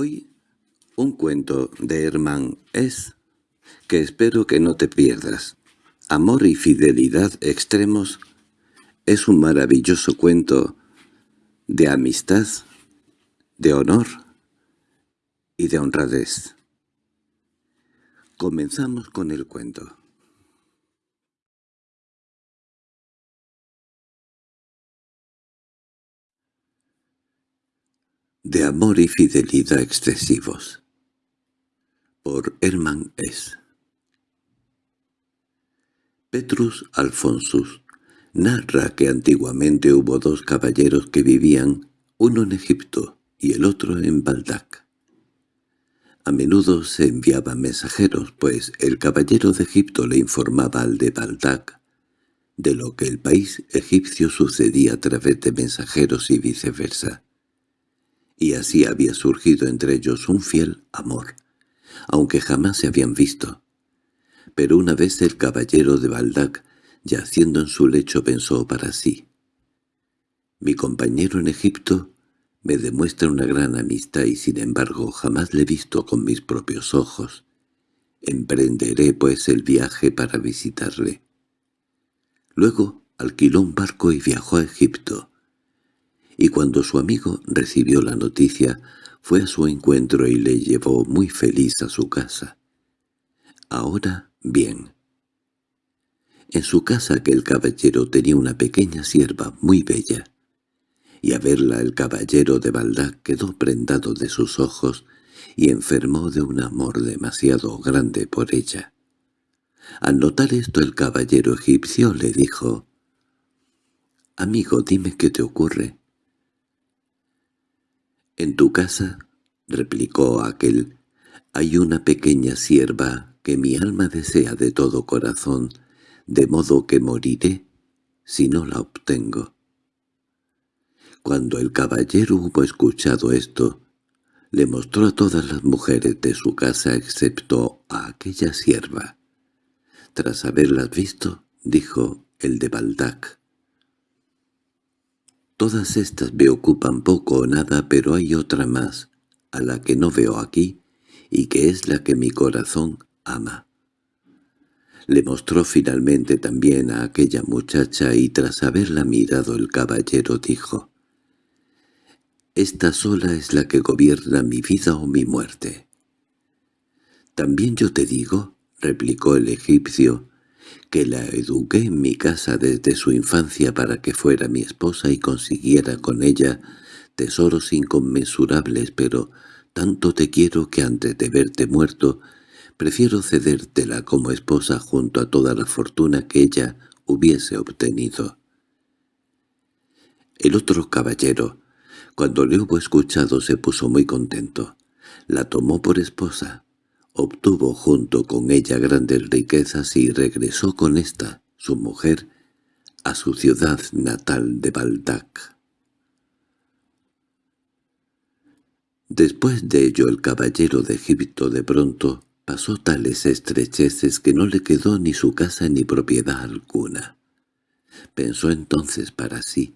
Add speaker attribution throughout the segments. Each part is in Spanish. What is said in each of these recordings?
Speaker 1: Hoy un cuento de Hermann es que espero que no te pierdas. Amor y fidelidad extremos es un maravilloso cuento de amistad, de honor y de honradez. Comenzamos con el cuento. De amor y fidelidad excesivos. Por Hermann S. Petrus Alfonsus narra que antiguamente hubo dos caballeros que vivían, uno en Egipto y el otro en Baldac. A menudo se enviaban mensajeros, pues el caballero de Egipto le informaba al de Baldac de lo que el país egipcio sucedía a través de mensajeros y viceversa y así había surgido entre ellos un fiel amor, aunque jamás se habían visto. Pero una vez el caballero de Baldac, yaciendo en su lecho, pensó para sí. Mi compañero en Egipto me demuestra una gran amistad y sin embargo jamás le he visto con mis propios ojos. Emprenderé pues el viaje para visitarle. Luego alquiló un barco y viajó a Egipto y cuando su amigo recibió la noticia, fue a su encuentro y le llevó muy feliz a su casa. Ahora, bien. En su casa aquel caballero tenía una pequeña sierva muy bella, y a verla el caballero de Baldac quedó prendado de sus ojos y enfermó de un amor demasiado grande por ella. Al notar esto el caballero egipcio le dijo, «Amigo, dime qué te ocurre». —En tu casa —replicó aquel—, hay una pequeña sierva que mi alma desea de todo corazón, de modo que moriré si no la obtengo. Cuando el caballero hubo escuchado esto, le mostró a todas las mujeres de su casa excepto a aquella sierva. Tras haberlas visto, dijo el de Baldac, Todas estas me ocupan poco o nada, pero hay otra más, a la que no veo aquí, y que es la que mi corazón ama. Le mostró finalmente también a aquella muchacha y tras haberla mirado el caballero dijo, «Esta sola es la que gobierna mi vida o mi muerte». «También yo te digo», replicó el egipcio, que la eduqué en mi casa desde su infancia para que fuera mi esposa y consiguiera con ella tesoros inconmensurables, pero tanto te quiero que antes de verte muerto prefiero cedértela como esposa junto a toda la fortuna que ella hubiese obtenido. El otro caballero, cuando le hubo escuchado, se puso muy contento. La tomó por esposa, Obtuvo junto con ella grandes riquezas y regresó con esta, su mujer, a su ciudad natal de Baldac. Después de ello el caballero de Egipto de pronto pasó tales estrecheces que no le quedó ni su casa ni propiedad alguna. Pensó entonces para sí,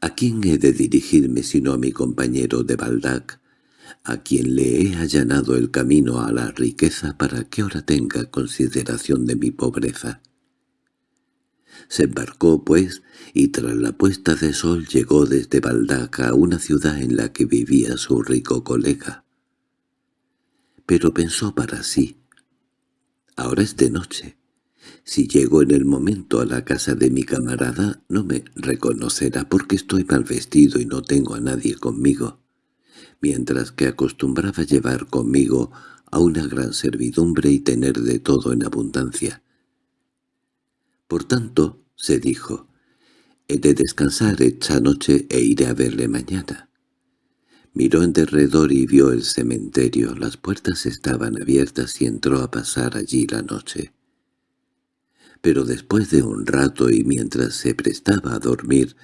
Speaker 1: ¿a quién he de dirigirme sino a mi compañero de Baldac, a quien le he allanado el camino a la riqueza para que ahora tenga consideración de mi pobreza. Se embarcó, pues, y tras la puesta de sol llegó desde Baldaca a una ciudad en la que vivía su rico colega. Pero pensó para sí, «Ahora es de noche. Si llego en el momento a la casa de mi camarada, no me reconocerá porque estoy mal vestido y no tengo a nadie conmigo» mientras que acostumbraba llevar conmigo a una gran servidumbre y tener de todo en abundancia. Por tanto, se dijo, he de descansar esta noche e iré a verle mañana. Miró en derredor y vio el cementerio, las puertas estaban abiertas y entró a pasar allí la noche. Pero después de un rato y mientras se prestaba a dormir,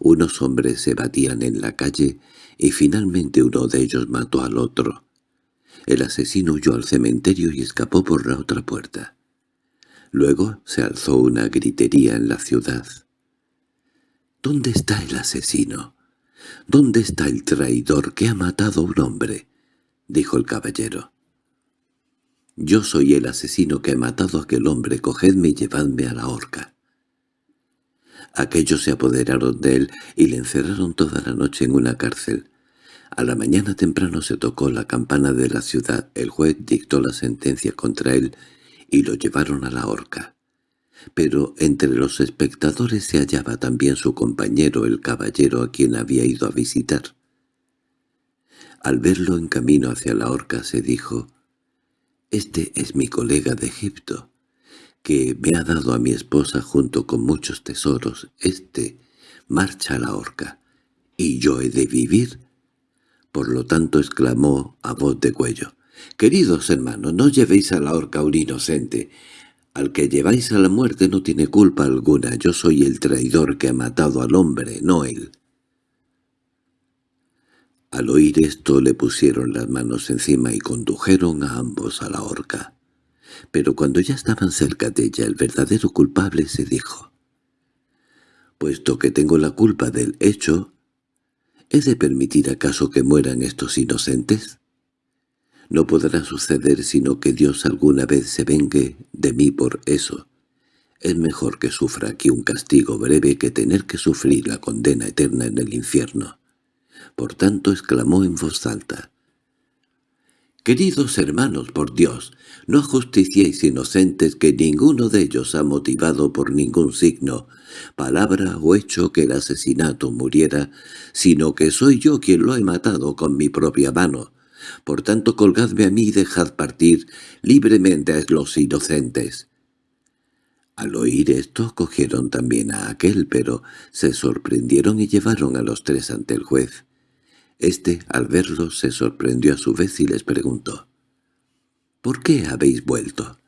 Speaker 1: unos hombres se batían en la calle y finalmente uno de ellos mató al otro. El asesino huyó al cementerio y escapó por la otra puerta. Luego se alzó una gritería en la ciudad. —¿Dónde está el asesino? —¿Dónde está el traidor que ha matado a un hombre? —dijo el caballero. —Yo soy el asesino que ha matado a aquel hombre. Cogedme y llevadme a la horca. Aquellos se apoderaron de él y le encerraron toda la noche en una cárcel. A la mañana temprano se tocó la campana de la ciudad, el juez dictó la sentencia contra él y lo llevaron a la horca. Pero entre los espectadores se hallaba también su compañero, el caballero a quien había ido a visitar. Al verlo en camino hacia la horca se dijo, «Este es mi colega de Egipto, que me ha dado a mi esposa junto con muchos tesoros. Este marcha a la horca, y yo he de vivir». Por lo tanto exclamó a voz de cuello, «Queridos hermanos, no llevéis a la horca a un inocente. Al que lleváis a la muerte no tiene culpa alguna. Yo soy el traidor que ha matado al hombre, no él». Al oír esto le pusieron las manos encima y condujeron a ambos a la horca. Pero cuando ya estaban cerca de ella el verdadero culpable se dijo, «Puesto que tengo la culpa del hecho, ¿he de permitir acaso que mueran estos inocentes? No podrá suceder sino que Dios alguna vez se vengue de mí por eso. Es mejor que sufra aquí un castigo breve que tener que sufrir la condena eterna en el infierno». Por tanto exclamó en voz alta. «Queridos hermanos, por Dios, no ajusticiéis inocentes que ninguno de ellos ha motivado por ningún signo, palabra o hecho que el asesinato muriera, sino que soy yo quien lo he matado con mi propia mano. Por tanto colgadme a mí y dejad partir libremente a los inocentes». Al oír esto cogieron también a aquel, pero se sorprendieron y llevaron a los tres ante el juez. Este, al verlos, se sorprendió a su vez y les preguntó, «¿Por qué habéis vuelto?»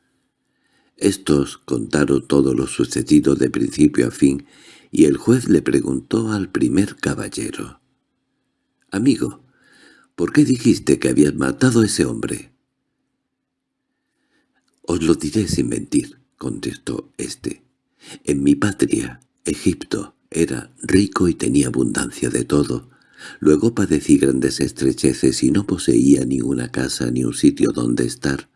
Speaker 1: Estos contaron todo lo sucedido de principio a fin, y el juez le preguntó al primer caballero, «Amigo, ¿por qué dijiste que habías matado a ese hombre?» «Os lo diré sin mentir», contestó éste. «En mi patria, Egipto, era rico y tenía abundancia de todo, Luego padecí grandes estrecheces y no poseía ni una casa ni un sitio donde estar,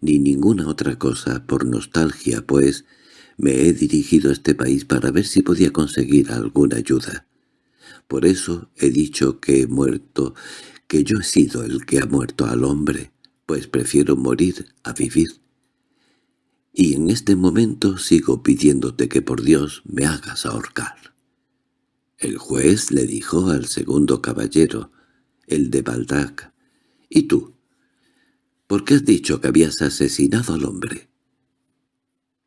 Speaker 1: ni ninguna otra cosa por nostalgia, pues me he dirigido a este país para ver si podía conseguir alguna ayuda. Por eso he dicho que he muerto, que yo he sido el que ha muerto al hombre, pues prefiero morir a vivir. Y en este momento sigo pidiéndote que por Dios me hagas ahorcar. El juez le dijo al segundo caballero, el de Baldac, «¿Y tú? ¿Por qué has dicho que habías asesinado al hombre?»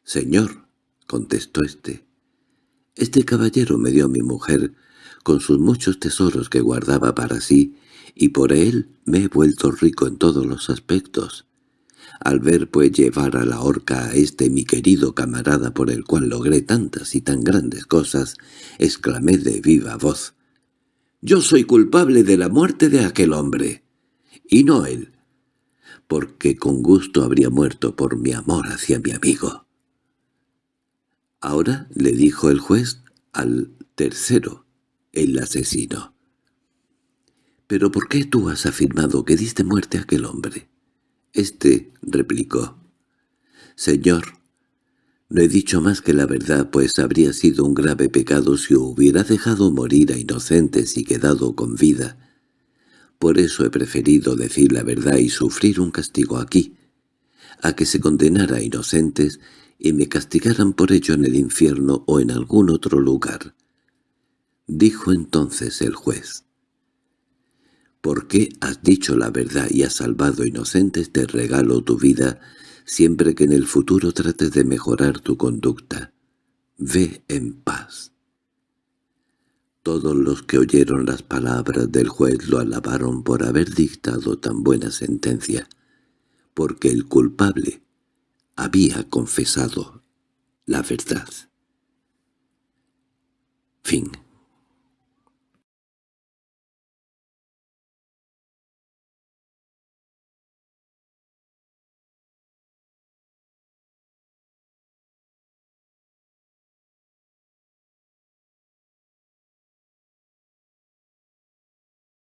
Speaker 1: «Señor», contestó éste, «este caballero me dio a mi mujer con sus muchos tesoros que guardaba para sí, y por él me he vuelto rico en todos los aspectos. Al ver pues llevar a la horca a este mi querido camarada por el cual logré tantas y tan grandes cosas, exclamé de viva voz. «Yo soy culpable de la muerte de aquel hombre, y no él, porque con gusto habría muerto por mi amor hacia mi amigo». Ahora le dijo el juez al tercero, el asesino. «¿Pero por qué tú has afirmado que diste muerte a aquel hombre?» Este replicó, «Señor, no he dicho más que la verdad, pues habría sido un grave pecado si hubiera dejado morir a inocentes y quedado con vida. Por eso he preferido decir la verdad y sufrir un castigo aquí, a que se condenara a inocentes y me castigaran por ello en el infierno o en algún otro lugar». Dijo entonces el juez. «¿Por qué has dicho la verdad y has salvado inocentes te regalo tu vida, siempre que en el futuro trates de mejorar tu conducta. Ve en paz». Todos los que oyeron las palabras del juez lo alabaron por haber dictado tan buena sentencia, porque el culpable había confesado la verdad. Fin